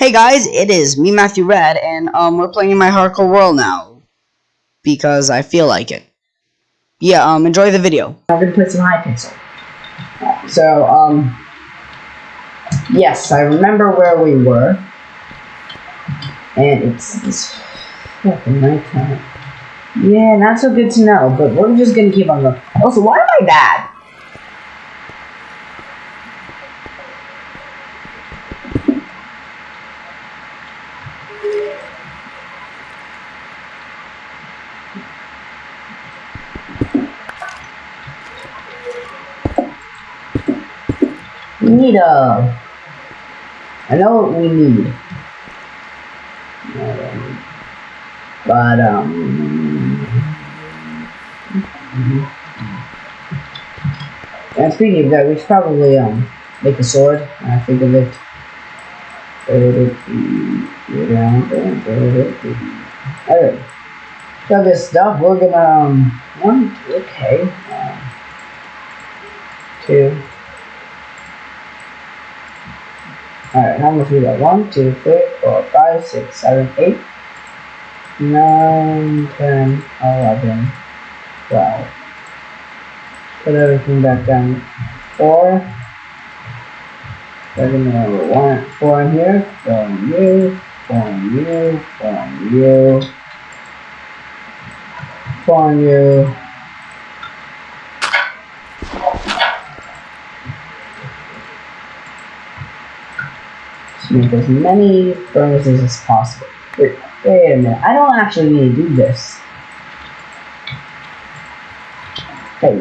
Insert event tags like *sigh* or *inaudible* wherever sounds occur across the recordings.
Hey guys, it is me, Matthew Red, and um, we're playing in my hardcore world now because I feel like it. Yeah, um, enjoy the video. I'm gonna put some Hypixel. So, um, yes, I remember where we were, and it's this fucking nighttime. Yeah, not so good to know, but we're just gonna keep on going. Also, why am I bad? We need a. I know what we need. But, um. And speaking of that, we should probably, um, make a sword. I think of it. Alright. Got this stuff. We're gonna, um, one, okay. Two. Alright, how much we got? One, two, three, four, five, six, seven, eight, nine, ten, eleven, twelve. Put everything back down. Four. Second number one, four in here, four in you, four in you, four in you, four in you. Make as many furnaces as possible. Wait, wait a minute, I don't actually need to do this. Hey,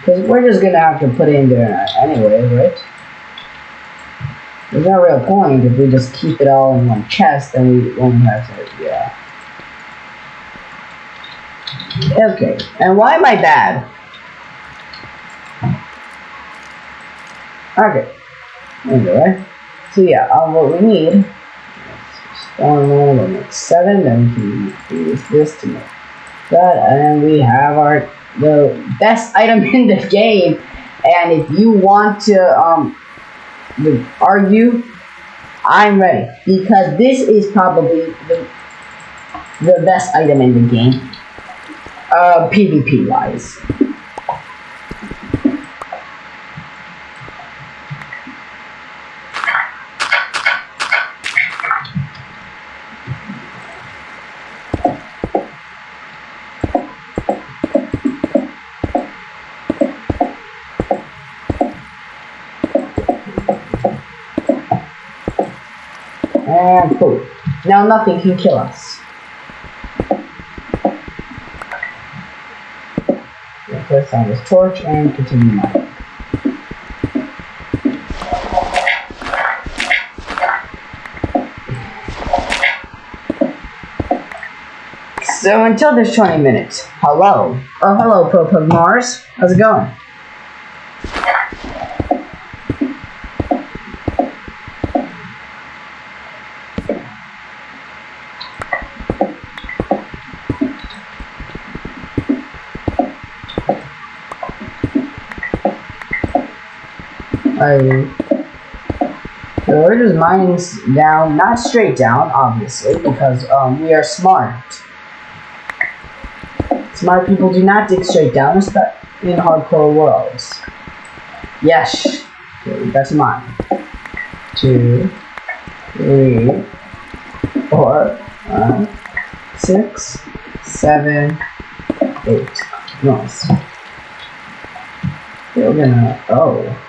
because we're just gonna have to put it in there anyway, right? There's no real point if we just keep it all in one chest, then we won't have to, yeah. Okay, and why am I bad? Okay, anyway. So yeah, um, what we need one more, we'll make seven, then we use this to make that, and we have our the best item *laughs* in the game. And if you want to um argue, I'm ready because this is probably the the best item in the game, uh, PvP wise. Now nothing can kill us. Place on this torch and continue mining. So until this 20 minutes, hello. Oh, hello, Propug Mars. How's it going? So we're just mining down, not straight down, obviously, because um, we are smart. Smart people do not dig straight down, especially in hardcore worlds. Yes, okay, that's mine. Two, three, four, five, six, seven, eight. Nice. We're gonna. Oh.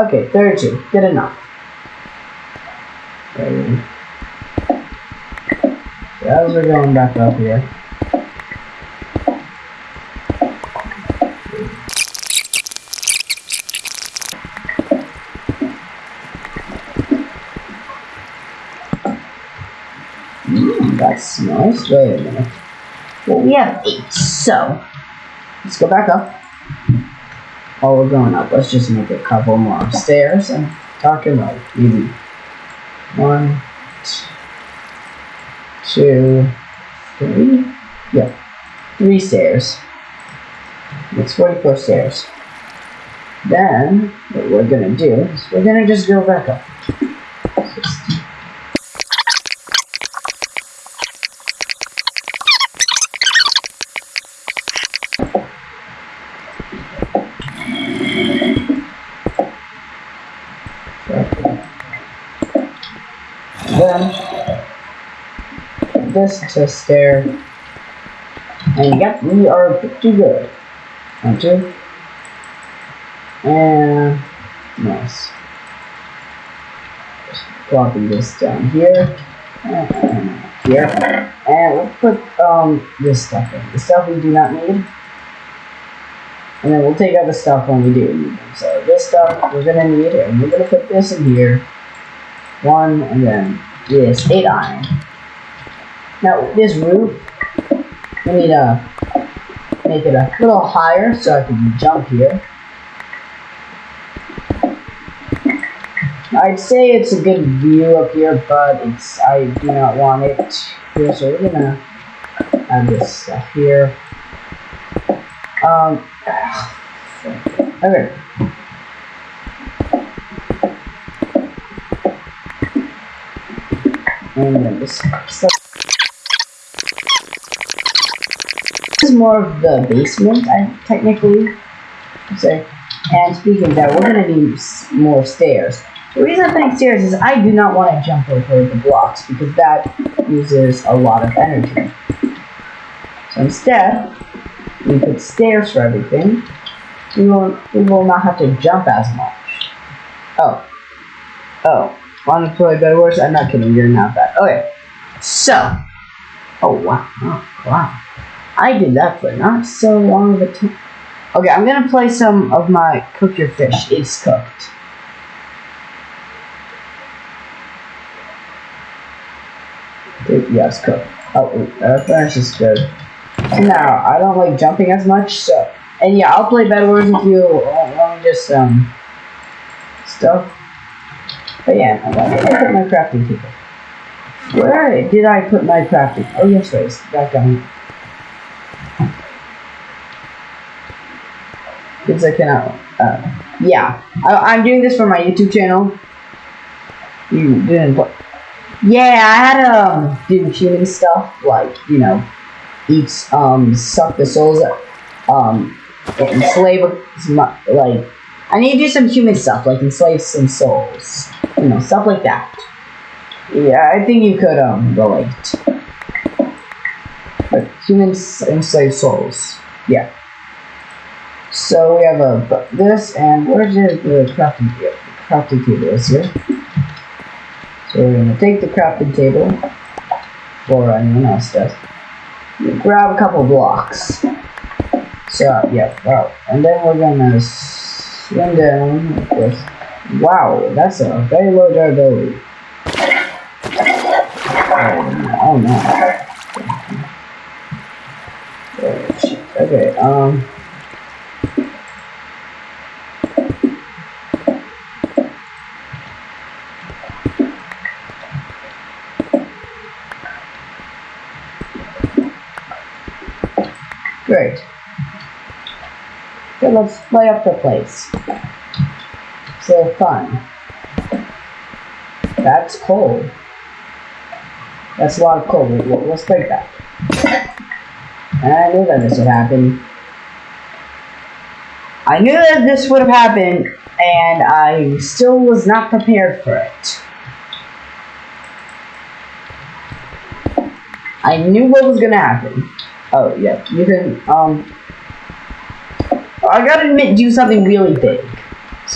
Okay, 32. Good enough. Okay. As we're going back up here. Mm, that's nice. Wait a minute. Well, we have eight, so let's go back up. While we're going up, let's just make a couple more stairs and talking like easy. One, two, three. Yeah, three stairs. It's 44 stairs. Then, what we're gonna do is we're gonna just go back up. Then, this to stair. And yep, we are pretty good. One, two. And nice. Just plopping this down here. And here. And we'll put um this stuff in. The stuff we do not need. And then we'll take out the stuff when we do need them. So this stuff we're gonna need, and we're gonna put this in here. One, and then this eight iron. Now this roof, we need to make it a little higher so I can jump here. I'd say it's a good view up here, but it's I do not want it here, so we're gonna have this stuff here. Um, *sighs* okay. This is more of the basement, I technically say. And speaking of that, we're gonna need more stairs. The reason I'm putting stairs is I do not want to jump over the blocks because that uses a lot of energy. So instead, we put stairs for everything. We will we will not have to jump as much. Oh. Oh. Want to play better words? I'm not kidding, you're not bad. Okay. So Oh wow. Oh wow. I did that for not so long of a time. Okay, I'm gonna play some of my cook your fish. It's cooked. Yeah, it's cooked. Oh, uh, finish is good. So now, I don't like jumping as much, so and yeah, I'll play Bed Wars with you along just um stuff. But yeah, where did I put my crafting table? Where did I put my crafting? Oh yes, right, it's back down. Because I cannot. Uh, yeah, I, I'm doing this for my YouTube channel. You didn't put. Yeah, I had um, do human stuff like you know, eat um suck the souls, um, enslave like. I need to do some human stuff like enslave some souls, you know, stuff like that. Yeah, I think you could um relate. *laughs* But humans enslave souls, yeah. So we have a this and where's the, crafting table? Crafting table is here. So we're gonna take the crafting table, or anyone else does. Grab a couple blocks. So yeah, wow. And then we're gonna swim down like this. Wow, that's a very low durability. Oh no. Oh. Okay, um. Great. Okay, let's play up the place. So fun. That's cold. That's a lot of we'll- Let's break that. I knew that this would happen. I knew that this would have happened, and I still was not prepared for it. I knew what was gonna happen. Oh, yeah. You can, um... I gotta admit, do something really big.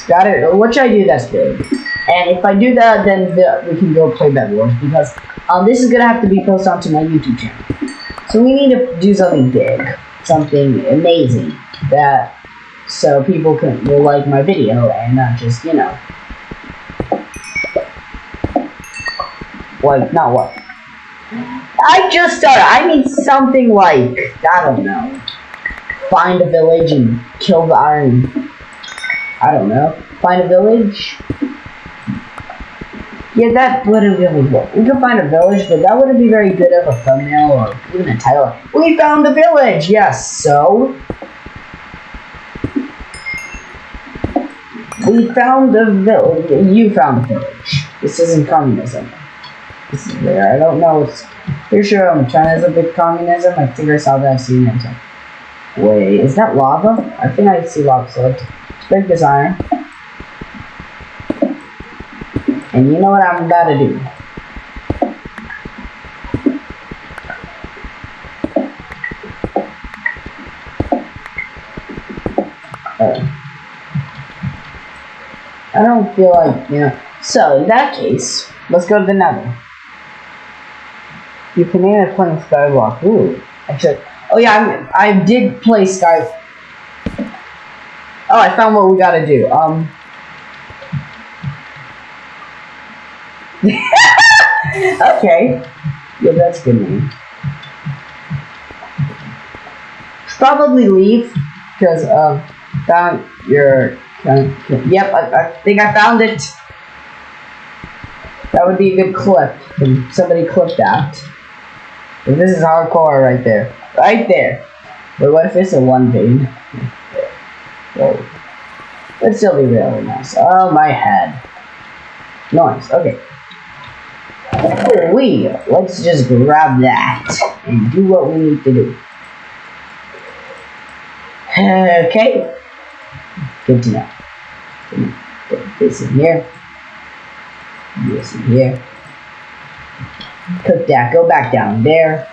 Got it. What should I do that's good? And if I do that, then the, we can go play Bed Wars because um, this is gonna have to be posted onto my YouTube channel. So we need to do something big, something amazing that so people can will like my video and not just you know like not what. I just started. I need something like I don't know. Find a village and kill the iron. I don't know. Find a village. Yeah, that wouldn't really work. We could find a village, but that wouldn't be very good of a thumbnail or even a title. We found a village! Yes, so? We found a village. You found a village. This isn't communism. This is. I don't know. It's pretty sure um, China's a big communism. I think I saw that. I've seen it. Wait, is that lava? I think I see lava. So break this iron. And you know what I'm about to do? Uh, I don't feel like, you know. So, in that case, let's go to the nether. You can name it playing Skywalk. Ooh. Actually, oh yeah, I, I did play Sky. Oh, I found what we gotta do. Um. *laughs* okay. Yeah, that's good name. Probably leave because of found your. Yep, I, I think I found it. That would be a good clip. Somebody clip that. And this is hardcore right there. Right there. But what if it's a one vein? Whoa. Let's still be really nice. Oh, my head. Nice. Okay. We let's just grab that and do what we need to do. Okay. Good to know. Put this in here. This in here. Cook that. Go back down there.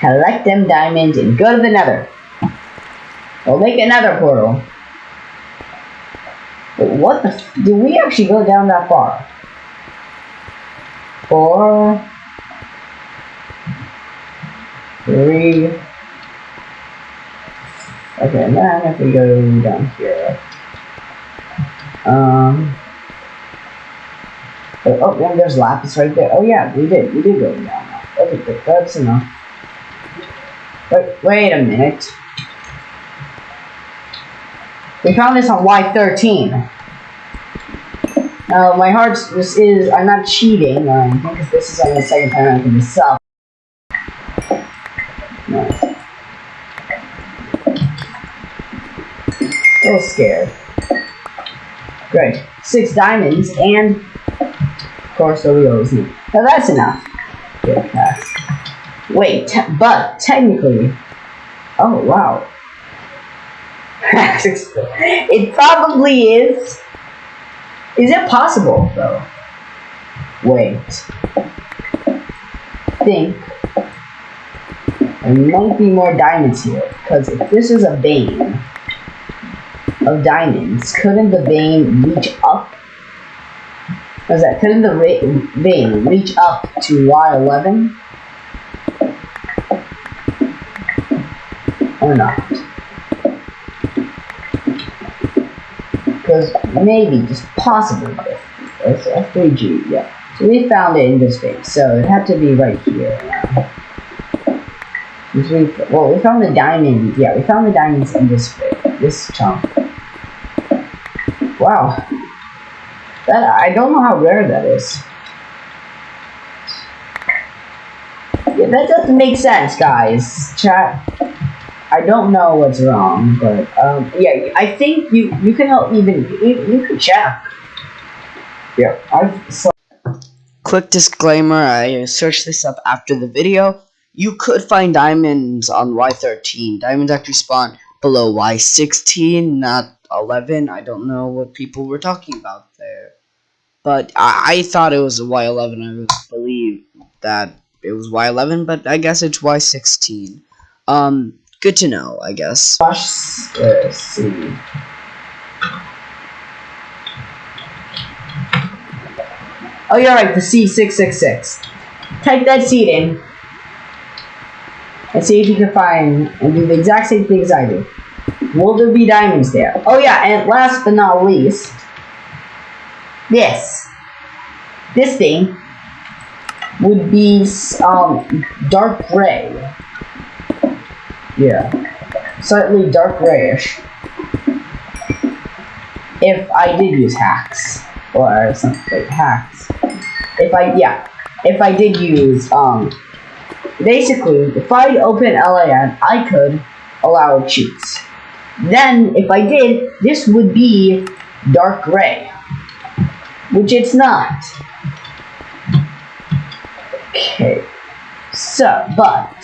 Collect them diamonds and go to the nether. We'll make another portal. But what the? f Do we actually go down that far? four, three. Okay, and then if we go down here, um, oh, oh and there's lapis right there. Oh yeah, we did, we did go down. Okay, that's enough. Wait, wait a minute. We found this on Y13. Now, my heart this is, I'm not cheating, um, because this is only the second time I can this up. Nice. A little scared. Great. Six diamonds, and, of course, the wheels. Now, that's enough. Good pass. Wait, but, technically, oh, wow. *laughs* it probably is is it possible, though? Wait. Think. There might be more diamonds here, because if this is a vein of diamonds, couldn't the vein reach up? Was that? Couldn't the vein reach up to Y11? Or not? Because maybe, just possibly, it's F3G, yeah. So we found it in this space, so it had to be right here. We, well, we found the diamond, yeah, we found the diamonds in this this chunk. Wow. That, I don't know how rare that is. Yeah, that doesn't make sense, guys. Chat. I don't know what's wrong, but um, yeah, I think you you can help even you, you can check. Yeah, I've so Quick disclaimer: I searched this up after the video. You could find diamonds on Y13. Diamonds actually spawn below Y16, not 11. I don't know what people were talking about there, but I, I thought it was Y11. I believe that it was Y11, but I guess it's Y16. Um, good to know, I guess. Oh, you're right, the C666. Type that seed in. And see if you can find and do the exact same things I do. Will there be diamonds there? Oh yeah, and last but not least, this. This thing would be um, dark gray. Yeah. Slightly dark grayish. If I did use hacks. Or something like hacks. If I, yeah. If I did use, um, basically, if I open LAN, I could allow cheats. Then, if I did, this would be dark gray. Which it's not. Okay. So, but...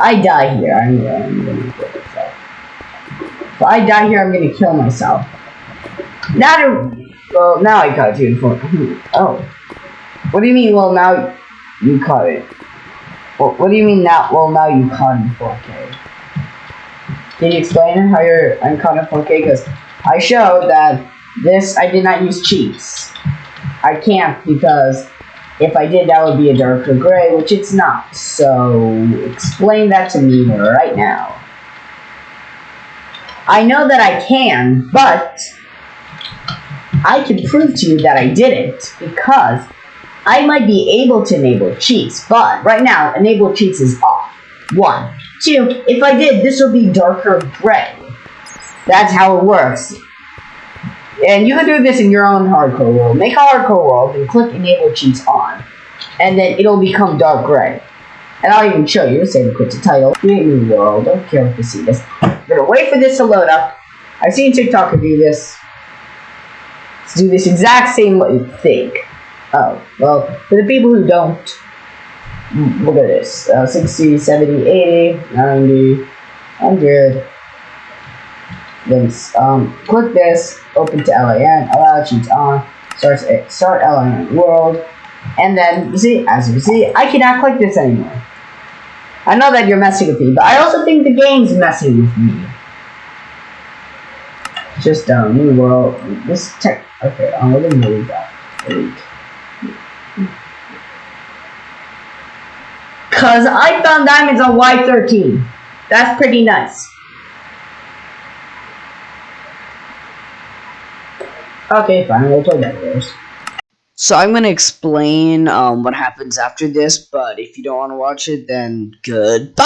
I die here, I'm gonna, I'm gonna kill myself. If I die here, I'm gonna kill myself. Now well, now I got you in for, oh. What do you mean, well, now you caught it? What do you mean now, well, now you caught in 4K? Can you explain how you're I'm caught in 4K? Because I showed that this, I did not use cheats. I can't because if I did, that would be a darker gray, which it's not. So, explain that to me right now. I know that I can, but I can prove to you that I didn't because I might be able to enable cheats, but right now, enable cheats is off. One. Two, if I did, this would be darker gray. That's how it works. And you can do this in your own hardcore world. Make a hardcore world and click enable cheats on. And then it'll become dark gray. And I'll even show you. Say quit the title. Create new world. Don't care if you see this. I'm gonna wait for this to load up. I've seen TikToker do this. Let's do this exact same thing. Oh, well, for the people who don't, look at this. Uh, 60, 70, 80, 90, 100. Then um, click this, open to LAN, allow cheats on, start, start LAN world, and then, you see, as you see, I cannot click this anymore. I know that you're messing with me, but I also think the game's messing with me. Just, um, new world, this tech, okay, I'm gonna move that. Delete. Cause I found diamonds on Y13. That's pretty nice. Okay, fine, we'll play Bed Wars. So I'm gonna explain um, what happens after this, but if you don't want to watch it, then goodbye.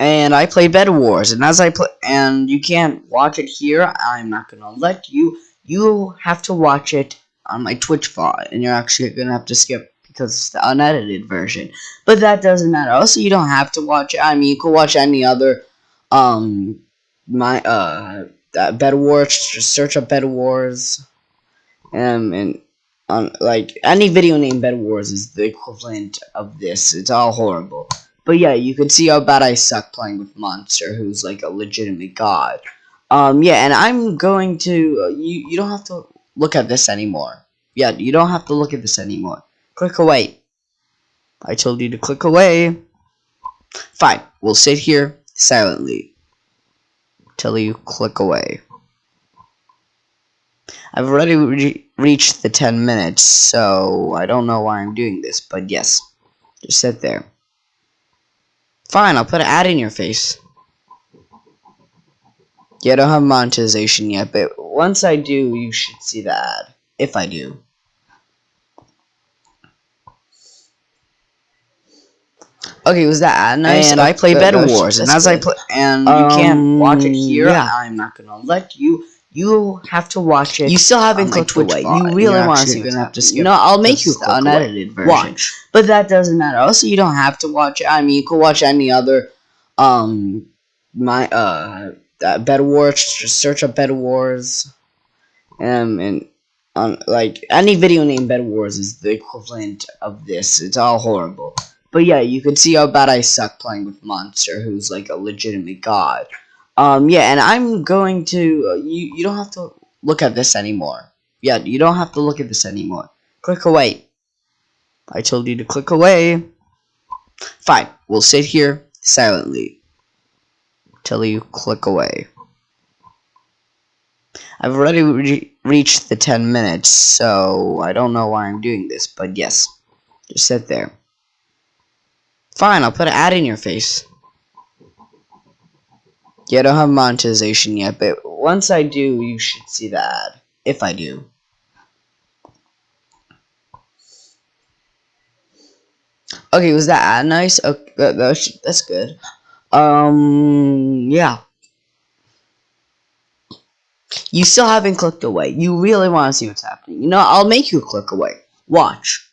And I play Bed Wars, and as I play, and you can't watch it here. I'm not gonna let you. You have to watch it on my Twitch VOD, and you're actually gonna have to skip because it's the unedited version. But that doesn't matter. Also, you don't have to watch it. I mean, you could watch any other um my uh Bed Wars. Just search up Bed Wars, um, and on like any video named Bed Wars is the equivalent of this. It's all horrible. But yeah, you can see how bad I suck playing with Monster, who's like a legitimate god. Um, yeah, and I'm going to uh, you. You don't have to look at this anymore. Yeah, you don't have to look at this anymore. Click away. I told you to click away. Fine, we'll sit here silently till you click away. I've already re reached the 10 minutes, so I don't know why I'm doing this, but yes, just sit there. Fine, I'll put an ad in your face. Yeah, I don't have monetization yet, but once I do, you should see the ad. If I do. Okay, was that? And I play Bed Wars, and as I play, and you um, can't watch it here. Yeah. I'm not gonna let you. You have to watch it. You still haven't clicked away. You really want to? You're gonna have to skip. No, I'll make you the unedited version. Watch, but that doesn't matter. Also, you don't have to watch it. I mean, you can watch any other, um, my uh, uh Bed Wars. Just search up Bed Wars, um, and on like any video named Bed Wars is the equivalent of this. It's all horrible. But yeah, you can see how bad I suck playing with Monster, who's like a legitimate god. Um, yeah, and I'm going to, uh, you, you don't have to look at this anymore. Yeah, you don't have to look at this anymore. Click away. I told you to click away. Fine, we'll sit here silently till you click away. I've already re reached the 10 minutes, so I don't know why I'm doing this, but yes, just sit there. Fine, I'll put an ad in your face. Yeah, I don't have monetization yet, but once I do, you should see the ad. If I do. Okay, was that ad nice? Okay, that, that's, that's good. Um, yeah. You still haven't clicked away. You really want to see what's happening. You know, I'll make you click away. Watch.